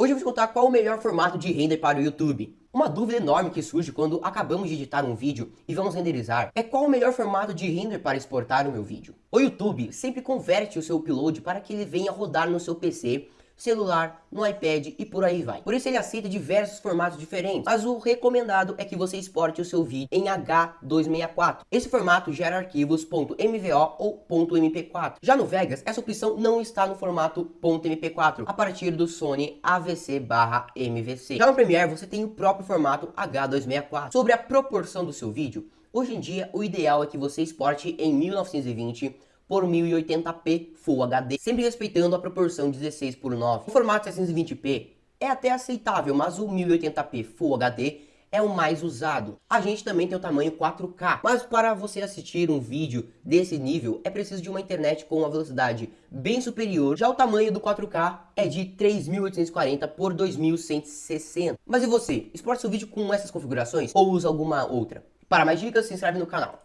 Hoje eu vou te contar qual o melhor formato de render para o YouTube. Uma dúvida enorme que surge quando acabamos de editar um vídeo e vamos renderizar é qual o melhor formato de render para exportar o meu vídeo. O YouTube sempre converte o seu upload para que ele venha rodar no seu PC celular, no iPad e por aí vai. Por isso ele aceita diversos formatos diferentes, mas o recomendado é que você exporte o seu vídeo em H264. Esse formato gera arquivos .mvo ou .mp4. Já no Vegas, essa opção não está no formato .mp4, a partir do Sony AVC/MVC. Já no Premiere, você tem o próprio formato H264. Sobre a proporção do seu vídeo, hoje em dia o ideal é que você exporte em 1920 por 1080p Full HD, sempre respeitando a proporção 16 por 9. O formato 720p é até aceitável, mas o 1080p Full HD é o mais usado. A gente também tem o tamanho 4K, mas para você assistir um vídeo desse nível é preciso de uma internet com uma velocidade bem superior. Já o tamanho do 4K é de 3840 por 2160. Mas e você? Exporta seu vídeo com essas configurações ou usa alguma outra? Para mais dicas, se inscreve no canal.